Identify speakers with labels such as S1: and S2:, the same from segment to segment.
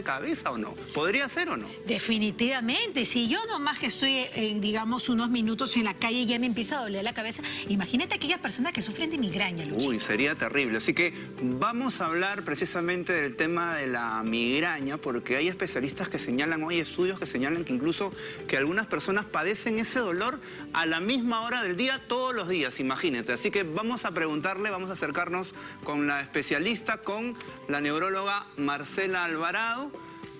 S1: de cabeza o no. ¿Podría ser o no?
S2: Definitivamente. Si yo nomás que estoy, en, digamos, unos minutos en la calle y ya me empieza a doler la cabeza, imagínate aquellas personas que sufren de migraña,
S1: Uy, sería terrible. Así que vamos a hablar precisamente del tema de la migraña, porque hay especialistas que señalan, hay estudios que señalan que incluso que algunas personas padecen ese dolor a la misma hora del día todos los días, imagínate. Así que vamos a preguntarle, vamos a acercarnos con la especialista, con la neuróloga Marcela Alvarado,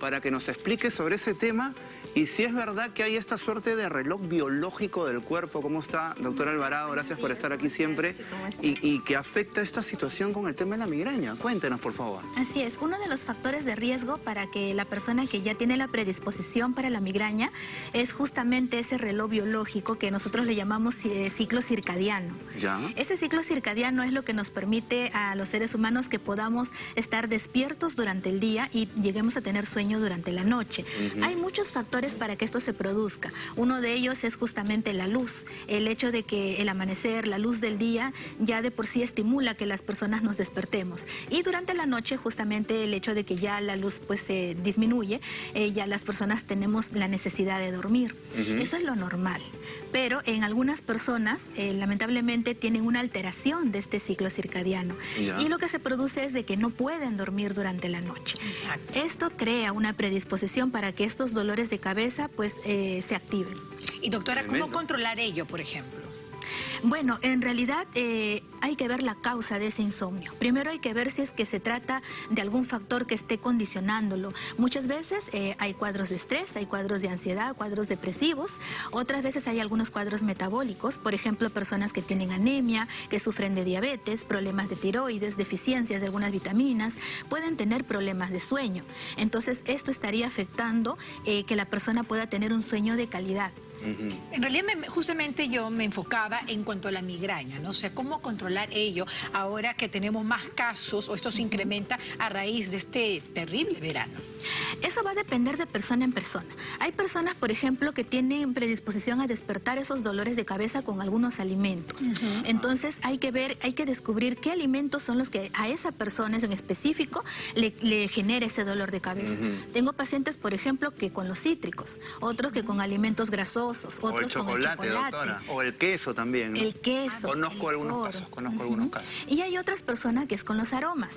S1: para que nos explique sobre ese tema y si es verdad que hay esta suerte de reloj biológico del cuerpo, ¿cómo está, doctora Alvarado? Gracias por estar aquí siempre. Y, que afecta esta situación con el tema de la migraña. Cuéntenos, por favor.
S3: Así es, uno de los factores de riesgo para que la persona que ya tiene la predisposición para la migraña es justamente ese reloj biológico que nosotros le llamamos eh, ciclo circadiano. ¿Ya? Ese ciclo circadiano es lo que nos permite a los seres humanos que podamos estar despiertos durante el día y lleguemos a tener sueño durante la noche. Hay muchos factores para que esto se produzca. Uno de ellos es justamente la luz. El hecho de que el amanecer, la luz del día, ya de por sí estimula que las personas nos despertemos. Y durante la noche, justamente el hecho de que ya la luz pues se disminuye, eh, ya las personas tenemos la necesidad de dormir. Eso es lo normal. Pero en algunas personas, eh, lamentablemente, tienen una alteración de este ciclo circadiano. Y lo que se produce es de que no pueden dormir durante la noche. Esto crea una predisposición para que estos dolores de cabeza cabeza pues eh, se activen.
S2: Y doctora, ¿cómo controlar ello, por ejemplo?
S3: Bueno, en realidad eh, hay que ver la causa de ese insomnio. Primero hay que ver si es que se trata de algún factor que esté condicionándolo. Muchas veces eh, hay cuadros de estrés, hay cuadros de ansiedad, cuadros depresivos. Otras veces hay algunos cuadros metabólicos, por ejemplo, personas que tienen anemia, que sufren de diabetes, problemas de tiroides, deficiencias de algunas vitaminas, pueden tener problemas de sueño. Entonces, esto estaría afectando eh, que la persona pueda tener un sueño de calidad.
S2: En realidad, justamente yo me enfocaba en cuanto a la migraña, ¿no? O sea, cómo controlar ello ahora que tenemos más casos o esto se incrementa a raíz de este terrible verano.
S3: Eso va a depender de persona en persona. Hay personas, por ejemplo, que tienen predisposición a despertar esos dolores de cabeza con algunos alimentos. Entonces hay que ver, hay que descubrir qué alimentos son los que a esa persona en específico le, genera ese dolor de cabeza. Tengo pacientes, por ejemplo, que con los cítricos, otros que con alimentos grasosos,
S1: o el chocolate, doctora. O el queso también.
S3: El queso.
S1: Conozco algunos casos, conozco algunos casos.
S3: Y hay otras personas que es con los aromas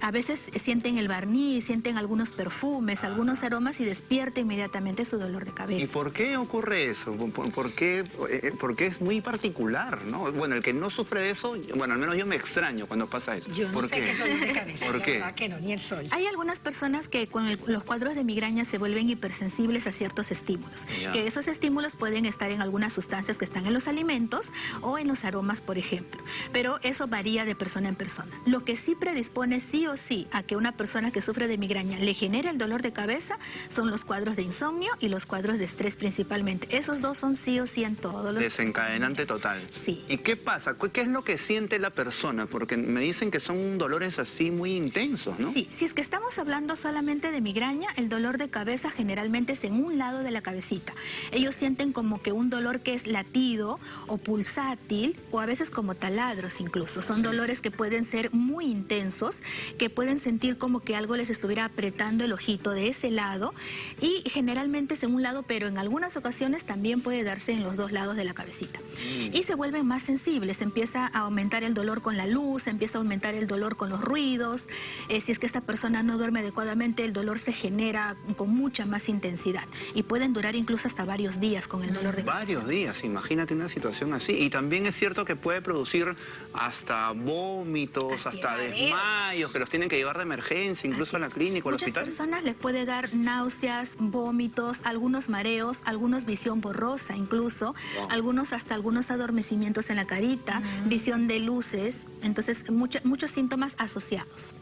S3: a veces sienten el barniz, sienten algunos perfumes, algunos aromas y despierta inmediatamente su dolor de cabeza.
S1: ¿Y por qué ocurre eso? ¿Por, qué? Eh, porque es muy particular, ¿no? Bueno, el que no sufre de eso, bueno, al menos yo me extraño cuando pasa eso.
S2: Yo
S1: ¿Por
S2: no qué? sé qué de cabeza.
S1: ¿Por qué?
S2: Que no, ni el sol.
S3: Hay algunas personas que con los cuadros de migraña se vuelven hipersensibles a ciertos estímulos. Que esos estímulos pueden estar en algunas sustancias que están en los alimentos o en los aromas, por ejemplo. Pero eso varía de persona en persona. Lo que sí predispone sí o sí a que una persona que sufre de migraña le genere el dolor de cabeza son los cuadros de insomnio y los cuadros de estrés principalmente. Esos dos son sí o sí en todos los...
S1: Desencadenante total.
S3: Sí.
S1: ¿Y qué pasa? ¿Qué es lo que siente la persona? Porque me dicen que son dolores así muy intensos, ¿no?
S3: Sí, si es que estamos hablando solamente de migraña, el dolor de cabeza generalmente es en un lado de la cabecita. Ellos sienten como que un dolor que es latido o pulsátil o a veces como taladros incluso. Son dolores que pueden ser muy intensos, que pueden sentir como que algo les estuviera apretando el ojito de ese lado y generalmente es en un lado, pero en algunas ocasiones también puede darse en los dos lados de la cabecita. Mm. Y se vuelven más sensibles, empieza a aumentar el dolor con la luz, empieza a aumentar el dolor con los ruidos. Eh, si es que esta persona no duerme adecuadamente, el dolor se genera con mucha más intensidad y pueden durar incluso hasta varios días con el dolor de
S1: cabeza. Varios días, imagínate una situación así. Y también es cierto que puede producir hasta vómitos, hasta desmayos, que los tienen que llevar de emergencia, incluso a la clínica o al hospital.
S3: Muchas personas les puede dar náuseas, vómitos, algunos mareos, algunos visión borrosa incluso, algunos hasta algunos adormecimientos en la carita, visión de luces, entonces muchos síntomas asociados.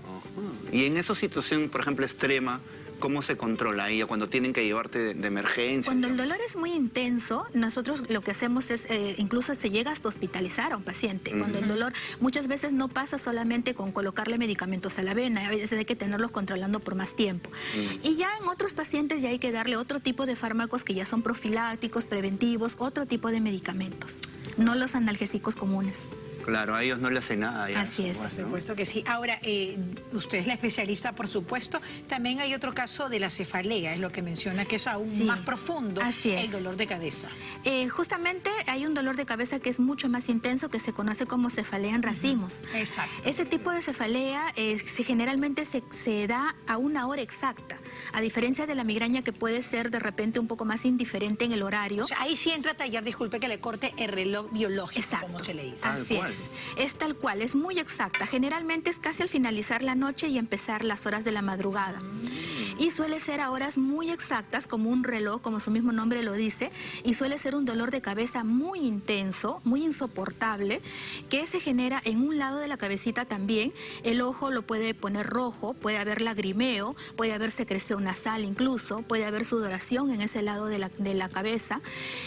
S1: Y en esa situación, por ejemplo, extrema, ¿Cómo se controla ella cuando tienen que llevarte de, emergencia?
S3: Cuando el dolor es muy intenso, nosotros lo que hacemos es, eh, incluso se llega hasta hospitalizar a un paciente. Cuando el dolor muchas veces no pasa solamente con colocarle medicamentos a la vena, a veces hay que tenerlos controlando por más tiempo. Y ya en otros pacientes ya hay que darle otro tipo de fármacos que ya son profilácticos, preventivos, otro tipo de medicamentos, no los analgésicos comunes.
S1: Claro, a ellos no le hace nada.
S3: Así es.
S2: Por supuesto que sí. Ahora, eh, usted es la especialista, por supuesto. También hay otro caso de la cefalea, es lo que menciona, que es aún más profundo.
S3: Así es.
S2: El dolor de cabeza.
S3: Eh, justamente hay un dolor de cabeza que es mucho más intenso, que se conoce como cefalea en racimos.
S2: Exacto.
S3: Ese tipo de cefalea eh, generalmente se, se da a una hora exacta, a diferencia de la migraña que puede ser de repente un poco más indiferente en el horario.
S2: O sea, ahí sí entra a tallar, disculpe que le corte el reloj biológico, como se le dice.
S3: Así es. Es tal cual, es muy exacta. Generalmente es casi al finalizar la noche y empezar las horas de la madrugada. Y suele ser a horas muy exactas, como un reloj, como su mismo nombre lo dice, y suele ser un dolor de cabeza muy intenso, muy insoportable, que se genera en un lado de la cabecita también. El ojo lo puede poner rojo, puede haber lagrimeo, puede haber secreción nasal incluso, puede haber sudoración en ese lado de la, de la cabeza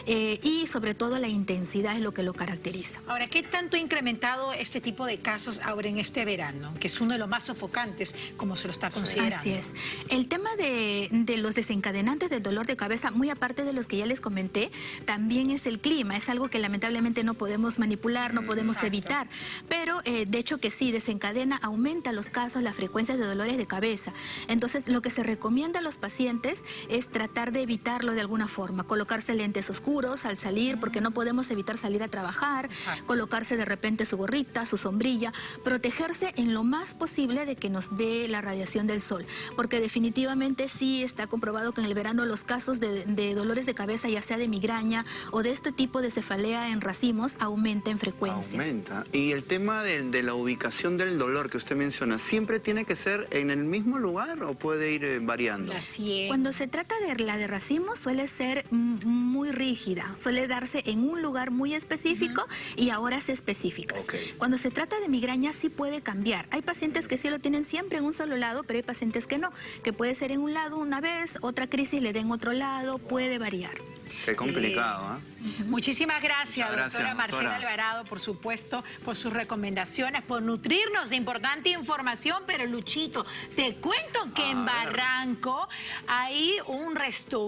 S3: eh, y sobre todo la intensidad es lo que lo caracteriza.
S2: Ahora, ¿qué tanto ha incrementado este tipo de casos ahora en este verano? Que es uno de los más sofocantes, como se lo está considerando.
S3: Así es. El tema de, de los desencadenantes del dolor de cabeza, muy aparte de los que ya les comenté, también es el clima. Es algo que lamentablemente no podemos manipular, no podemos evitar. Pero eh, de hecho que sí, desencadena, aumenta los casos, la frecuencia de dolores de cabeza. Entonces, lo que se recomienda a los pacientes es tratar de evitarlo de alguna forma. Colocarse lentes oscuros al salir, porque no podemos evitar salir a trabajar. Colocarse de repente su gorrita, su sombrilla. Protegerse en lo más posible de que nos dé la radiación del sol. Porque definitivamente sí está comprobado que en el verano los casos de, dolores de cabeza, ya sea de migraña o de este tipo de cefalea en racimos, aumenta en frecuencia.
S1: Aumenta. Y el tema de, la ubicación del dolor que usted menciona, ¿siempre tiene que ser en el mismo lugar o puede ir eh, variando?
S3: Cuando se trata de la de racimos suele ser muy rígida, suele darse en un lugar muy específico y a horas específicas. Cuando se trata de migraña sí puede cambiar. Hay pacientes que sí lo tienen siempre en un solo lado, pero hay pacientes que no, que puede ser en un lado una vez, otra crisis le den otro lado, puede variar.
S1: Qué complicado, ¿ah?
S2: Muchísimas gracias, doctora Marcela Alvarado, por supuesto, por sus recomendaciones, por nutrirnos de importante información. Pero, Luchito, te cuento que en Barranco hay un restaurante